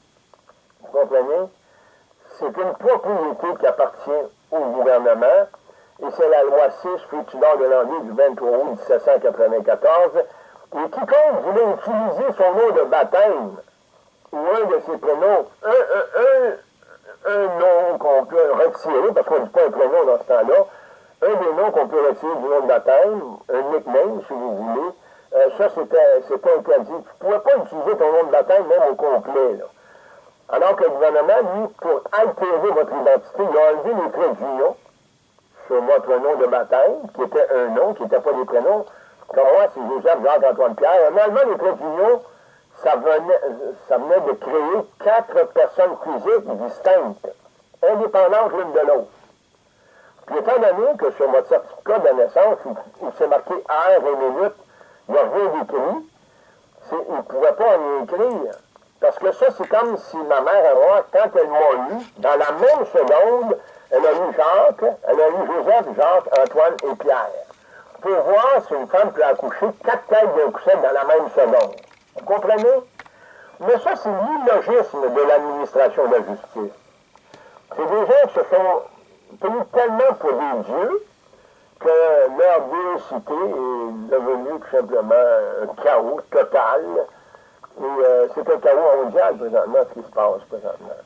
Vous comprenez? C'est une propriété qui appartient au gouvernement. Et c'est la loi 6, Fructidor de l'année du 23 août 1794. Et quiconque voulait utiliser son nom de baptême ou un de ses prénoms, un, un, un un nom qu'on peut retirer, parce qu'on ne dit pas un prénom dans ce temps-là, un des noms qu'on peut retirer du nom de baptême, un nickname, si vous voulez, euh, ça, c'était interdit. Tu ne pouvais pas utiliser ton nom de baptême même au complet. Là. Alors que le gouvernement, lui, pour altérer votre identité, il a enlevé les traits d'union sur votre nom de baptême, qui était un nom, qui n'était pas des prénoms. Comme moi, c'est Joseph Jacques-Antoine Pierre. En enlevant les traits d'union, ça venait, de créer quatre personnes physiques distinctes, indépendantes l'une de l'autre. Puis étant donné que sur votre certificat de naissance, où, c'est marqué heure et minute, il n'y a rien d'écrit, il ne pouvait pas en écrire Parce que ça, c'est comme si ma mère et moi, quand elle m'a eu, dans la même seconde, elle a eu Jacques, elle a eu Joseph, Jacques, Antoine et Pierre. Pour voir si une femme peut accoucher quatre têtes d'un coussin dans la même seconde. Vous comprenez? Mais ça, c'est l'illogisme de l'administration de la justice. C'est des gens qui se sont tenus tellement pour des dieux que leur biocité est devenue tout simplement un chaos total. Et euh, c'est un chaos mondial présentement, ce qui se passe présentement.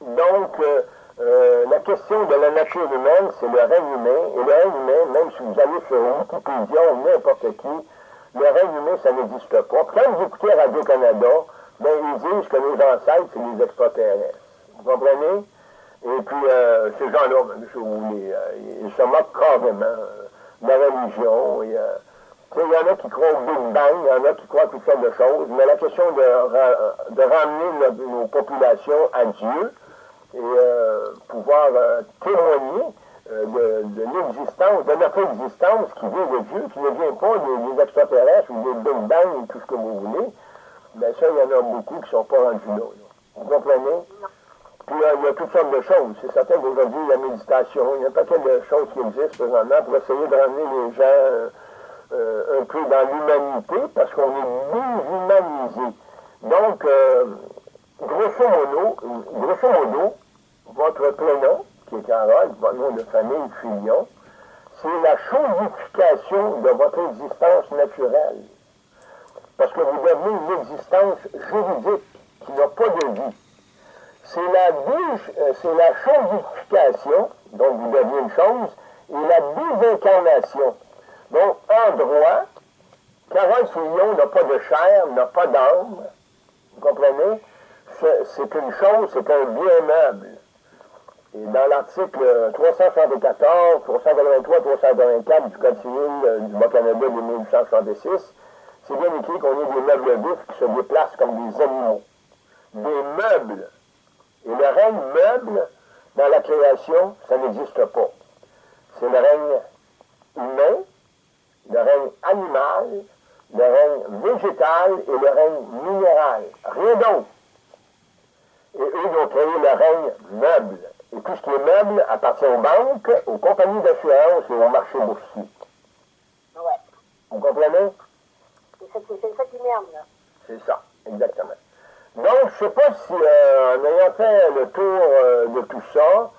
Donc, euh, euh, la question de la nature humaine, c'est le règne humain. Et le règne humain, même si vous allez sur Wikipédia ou n'importe qui, le humain, ça n'existe pas. quand vous écoutez Radio-Canada, ben, ils disent que les ancêtres, c'est les extraterrestres. Vous comprenez? Et puis, euh, ces gens-là, ben, si vous voulez, euh, ils se moquent carrément de la religion. Il y, en a qui croient au Big Bang, il y en a qui croient à toutes sortes de choses, mais la question de, de ramener nos populations à Dieu, et euh, pouvoir euh, témoigner euh, de, l'existence, de notre existence qui vient de Dieu, qui ne vient pas des, extraterrestres ou des Big Bang ou tout ce que vous voulez, bien ça, il y en a beaucoup qui ne sont pas rendus là, Vous comprenez? Puis il y a toutes sortes de choses. C'est certain qu'aujourd'hui, la méditation, il y a un paquet de choses qui existent présentement pour essayer de ramener les gens un peu dans l'humanité, parce qu'on est déshumanisé. Donc, grosso modo, grosso modo, votre prénom, qui est Carole, votre nom de famille, Fillon, c'est la chaudification de votre existence naturelle. Parce que vous devenez une existence juridique qui n'a pas de vie. C'est la, euh, c'est la donc vous devenez une chose, et la désincarnation. Donc, en droit, Carole Fillon n'a pas de chair, n'a pas d'âme. Vous comprenez? C'est une chose, c'est un bien meuble. Dans l'article 374, 383, 384 du Code civil euh, du Bas-Canada de 1866, c'est bien écrit qu'on est des meubles vifs qui se déplacent comme des animaux. Des meubles. Et le règne meuble, dans la création, ça n'existe pas. C'est le règne humain, le règne animal, le règne végétal et le règne minéral. Rien d'autre. Et eux, ils ont créé le règne meuble. Et tout ce qui est meuble appartient aux banques, aux compagnies d'assurance et au marché boursier. Ouais. Vous comprenez? C'est ça qui merde, là. C'est ça, exactement. Donc, je ne sais pas si, euh, en ayant fait le tour euh, de tout ça,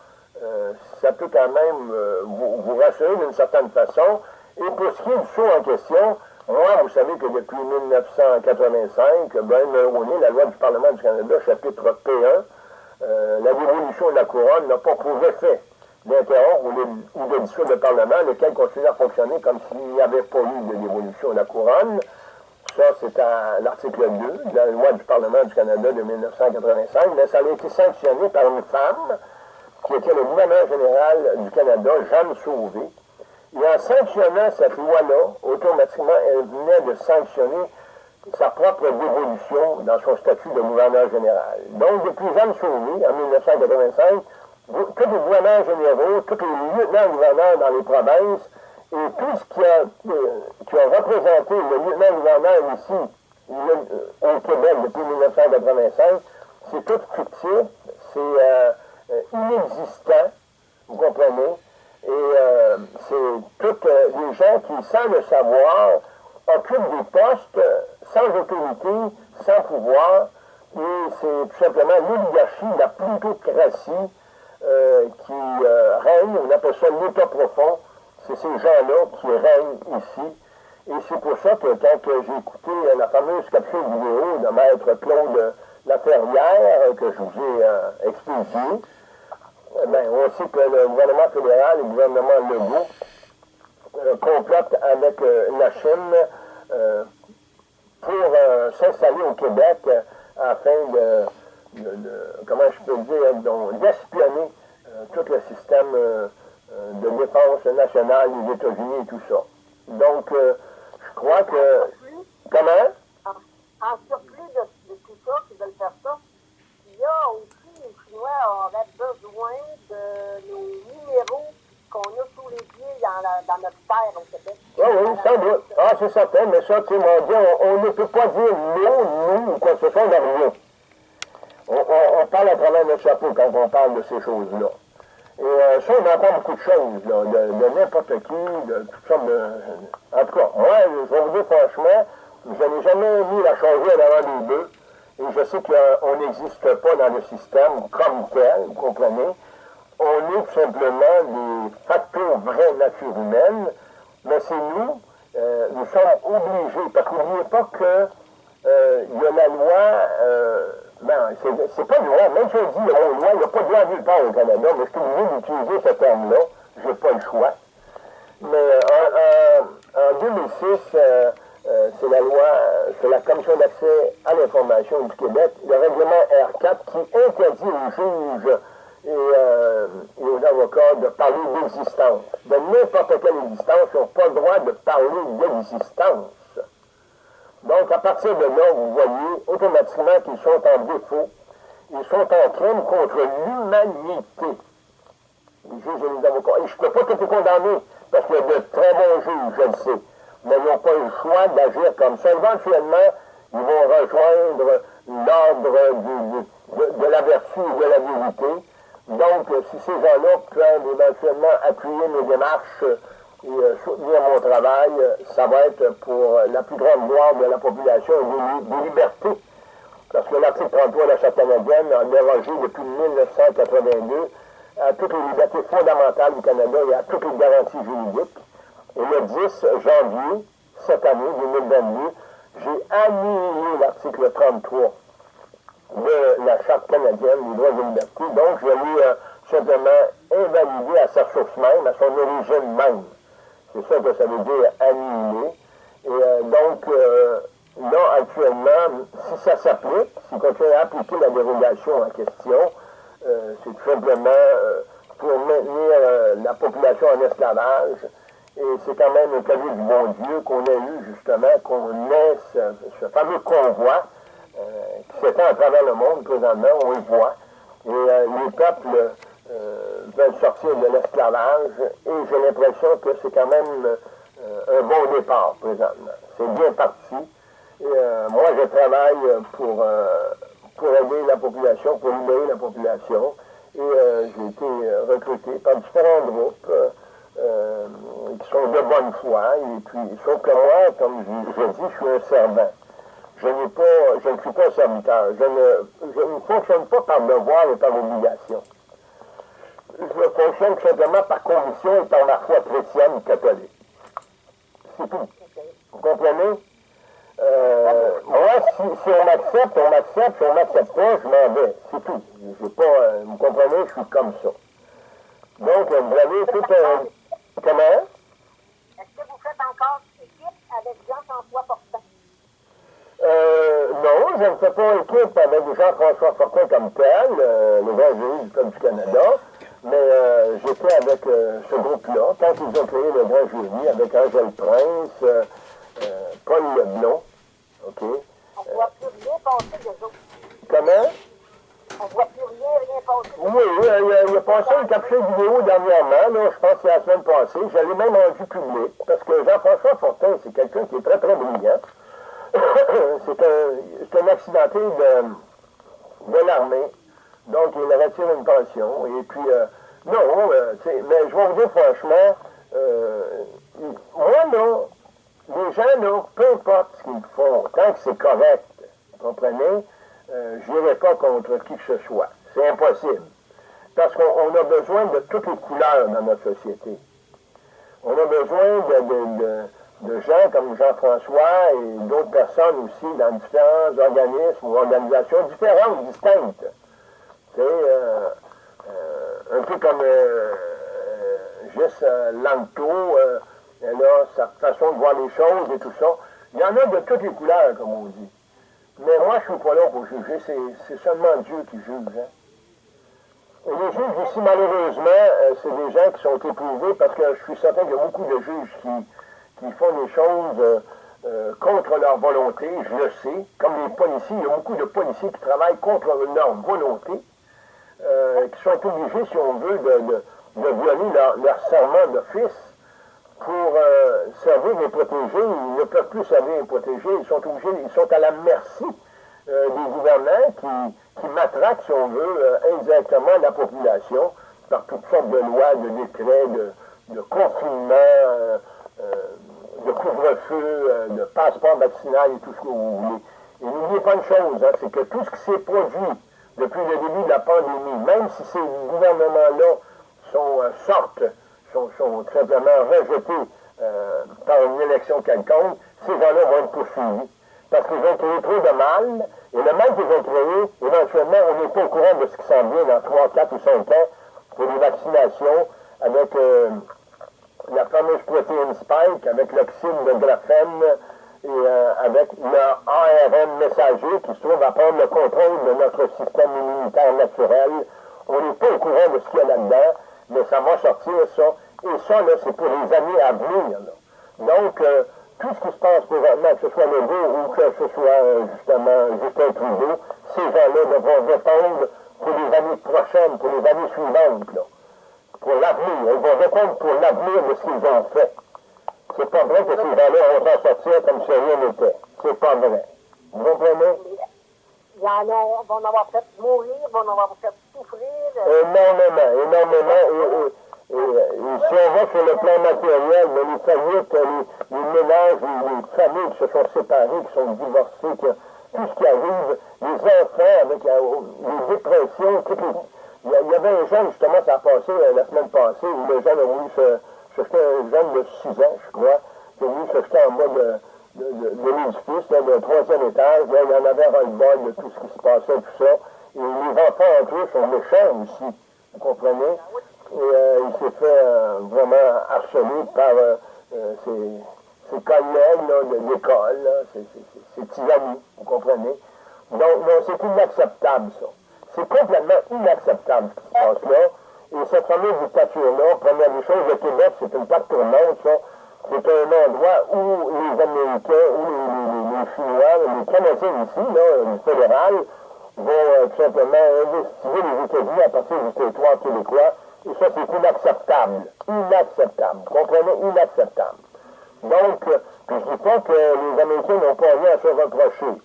euh, ça peut quand même vous, vous, rassurer d'une certaine façon. Et pour ce qui est du saut en question, moi, vous savez que depuis 1985, ben Mulroney, la loi du Parlement du Canada, chapitre P1, euh, la dévolution de la couronne n'a pas pour effet d'interrompre ou, de dissoudre le Parlement, lequel continue à fonctionner comme s'il n'y avait pas eu de dévolution de la couronne. Ça, c'est à l'article 2 de la loi du Parlement du Canada de 1985, mais ça a été sanctionné par une femme qui était le gouverneur général du Canada, Jeanne Sauvé. Et en sanctionnant cette loi-là, automatiquement, elle venait de sanctionner sa propre dévolution dans son statut de gouverneur général. Donc, depuis Jeanne Sauvé, en 1985, tous les gouverneurs généraux, tous les lieutenants-gouverneurs dans les provinces, et tout ce qui a, euh, qui a représenté le lieutenant-gouverneur ici, euh, au Québec, depuis 1985, c'est tout fictif, c'est euh, inexistant, vous comprenez, et c'est tous les gens qui, sans le savoir, occupent des postes sans autorité, sans pouvoir, et c'est tout simplement l'oligarchie, la plutocratie euh, qui euh, règne, on appelle ça l'État profond, c'est ces gens-là qui règnent ici. Et c'est pour ça que quand j'ai écouté la fameuse capsule vidéo de Maître Claude Laferrière que je vous ai euh, expliqué, eh ben, on sait que le gouvernement fédéral le gouvernement Legault complotent avec la Chine pour euh, s'installer au Québec euh, afin de, comment je peux dire, d'espionner euh, tout le système de défense nationale des États-Unis et tout ça. Donc, je crois que... Comment? En, surplus de, tout ça, qui veulent faire ça, il y a aussi, les Chinois auraient besoin de nos numéros qu'on a sous les pieds dans, notre terre au Québec. Oui, oui, sans doute. Ah, c'est certain, mais ça, tu sais, mon Dieu, on, ne peut pas dire non, nous, ou quoi que ce soit, de rien. On, parle à travers notre chapeau quand on parle de ces choses-là. Et euh, ça, on entend beaucoup de choses, là, de, n'importe qui, de toutes sortes de... En tout cas, moi, je vais vous dire franchement, je n'ai jamais mis la changer à l'avant des deux. Et je sais qu'on n'existe pas dans le système comme tel, vous comprenez. On est simplement des facteurs vraies nature humaine, mais c'est nous, euh, nous sommes obligés, parce que n'oubliez pas que euh, il y a la loi, euh, ben, c'est pas une loi, même si on dit oh, loi, il n'y a pas de loi nulle part au Canada, mais je suis obligé d'utiliser ce terme-là, je n'ai pas le choix. Mais en, en 2006, euh, c'est la loi, c'est la Commission d'accès à l'information du Québec, le règlement R4 qui interdit aux juges et, euh, aux avocats de parler d'existence. De n'importe quelle existence, ils n'ont pas le droit de parler d'existence. Donc, à partir de là, vous voyez automatiquement qu'ils sont en défaut. Ils sont en crime contre l'humanité. Les juges et les avocats. Et je ne peux pas tout condamner, parce qu'il y a de très bons juges, je le sais mais n'ont pas le choix d'agir comme ça. Éventuellement, ils vont rejoindre l'ordre de, la vertu et de la vérité. Donc, si ces gens-là peuvent éventuellement appuyer mes démarches et euh, soutenir mon travail, ça va être pour la plus grande gloire de la population des, des libertés. Parce que l'article 33 de la Charte canadienne a dérogé depuis 1982 à toutes les libertés fondamentales du Canada et à toutes les garanties juridiques. Et le 10 janvier, cette année, 2022, j'ai annulé l'article 33 de la Charte canadienne des droits et libertés. Donc, je l'ai euh, simplement invalidé à sa source même, à son origine même. C'est ça que ça veut dire annuler. Et euh, donc, euh, là, actuellement, si ça s'applique, si continue à appliquer la dérogation en question, c'est tout simplement pour maintenir la population en esclavage, et c'est quand même un cadeau du bon Dieu qu'on a eu, justement, qu'on ait ce, fameux convoi euh, qui s'étend à travers le monde présentement, on le voit. Et euh, les peuples euh, veulent sortir de l'esclavage et j'ai l'impression que c'est quand même un bon départ présentement. C'est bien parti. Moi, je travaille pour, pour aider la population, pour libérer la population. Et j'ai été recruté par différents groupes. Euh, qui sont de bonne foi, et puis, sauf que moi, comme je, je dis, je suis un servant. Je, ne suis pas serviteur. Je ne, je ne fonctionne pas par devoir et par obligation. Je fonctionne simplement par conviction et par ma foi chrétienne catholique. C'est tout. Vous comprenez? Euh, moi, si, on m'accepte, on m'accepte. Si on m'accepte pas, je m'en vais. C'est tout. Je pas, euh, vous comprenez? Je suis comme ça. Donc, vous avez tout un... Comment? Est-ce que vous faites encore équipe avec Jean-François Fortin? Euh, non, je ne fais pas équipe avec Jean-François Fortin comme tel, euh, le grand jury du Canada, mais euh, j'étais avec ce groupe-là, quand ils ont créé le grand jury, avec Angèle Prince, Paul Leblon, OK? On voit plus rien passer des autres. Comment? On voit plus rien, rien passer. Oui, oui, il, a passé une capsule vidéo dernièrement, là, je pense que c'est la semaine passée. Je l'ai même rendu public, parce que Jean-François Fortin, c'est quelqu'un qui est très, très brillant. (coughs) c'est un, un, accidenté de, de l'armée, donc il retire une pension. Et puis, euh, non, euh, mais je vais vous dire franchement, euh, moi, là, les gens, là, peu importe ce qu'ils font, tant que c'est correct, vous comprenez, euh, je n'irai pas contre qui que ce soit. C'est impossible. Parce qu'on a besoin de toutes les couleurs dans notre société. On a besoin de, gens comme Jean-François et d'autres personnes aussi dans différents organismes ou organisations différentes, distinctes. C'est euh, euh, un peu comme juste Lanto, elle a sa façon de voir les choses et tout ça. Il y en a de toutes les couleurs, comme on dit. Mais moi, je ne suis pas là pour juger, c'est seulement Dieu qui juge. Hein. Et les juges ici, malheureusement, euh, c'est des gens qui sont éprouvés parce que je suis certain qu'il y a beaucoup de juges qui, qui font des choses euh, euh, contre leur volonté, je le sais. Comme les policiers, il y a beaucoup de policiers qui travaillent contre leur volonté, qui sont obligés, si on veut, de, violer leur, leur serment d'office pour euh, servir et protéger. Ils ne peuvent plus servir et protéger. Ils sont obligés, ils sont à la merci euh, des gouvernants qui, qui matraquent, si on veut, euh, indirectement la population par toutes sortes de lois, de décrets, de, de confinement, de couvre-feu, de passeport vaccinal et tout ce que vous voulez. Et n'oubliez pas une chose, hein, c'est que tout ce qui s'est produit depuis le début de la pandémie, même si ces gouvernements-là sont, sortent sont, sont simplement rejetés euh, par une élection quelconque, ces gens-là vont être poursuivis. Parce qu'ils ont créé trop de mal, et le mal qu'ils ont créé, éventuellement, on n'est pas au courant de ce qui s'en vient dans 3, 4 ou 5 ans pour les vaccinations avec euh, la fameuse protéine spike, avec l'oxyde de graphène et euh, avec le ARN messager qui se trouve à prendre le contrôle de notre système immunitaire naturel. On n'est pas au courant de ce qu'il y a là-dedans mais ça va sortir, ça. Et ça, là, c'est pour les années à venir. Donc, euh, tout ce qui se passe présentement, que ce soit le ou que ce soit euh, justement Justin Trudeau, ces gens-là devront répondre pour les années prochaines, pour les années suivantes, là. Pour l'avenir. Ils vont répondre pour l'avenir de ce qu'ils ont fait. C'est pas vrai que ces gens-là vont s'en sortir comme si rien n'était. C'est pas vrai. Vous comprenez? Il y en a, vont en avoir fait mourir, vont en avoir fait souffrir. Énormément, énormément. Et, et, et, si on va sur le plan matériel, mais les familles, les, les ménages, les, les, familles qui se sont séparées, qui sont divorcées, qui, tout ce qui arrive, les enfants avec euh, les dépressions, tout il, y avait un jeune, justement, ça a passé euh, la semaine passée, où le jeune a voulu se, un jeune de 6 ans, je crois, qui a voulu se jeter en mode de, de, de l'édifice, le troisième étage, il en avait un bol de tout ce qui se passait, tout ça. Et les enfants entre eux sont méchants aussi, vous comprenez? Et euh, il s'est fait euh, vraiment harceler par ses, ses, collègues de l'école, ses, petits amis, vous comprenez? Donc, c'est inacceptable, ça. C'est complètement inacceptable ce qui se passe là. Et cette fameuse dictature-là, première des choses, le Québec, c'est une plaque tournante, ça c'est un endroit où les Américains, où les, Chinois, les Canadiens ici, là, du fédéral, vont euh, tout simplement investiguer les États-Unis à partir du territoire québécois. Et ça, c'est inacceptable. Inacceptable. Comprenez? Inacceptable. Donc, euh, je ne dis pas que les Américains n'ont pas rien à se reprocher.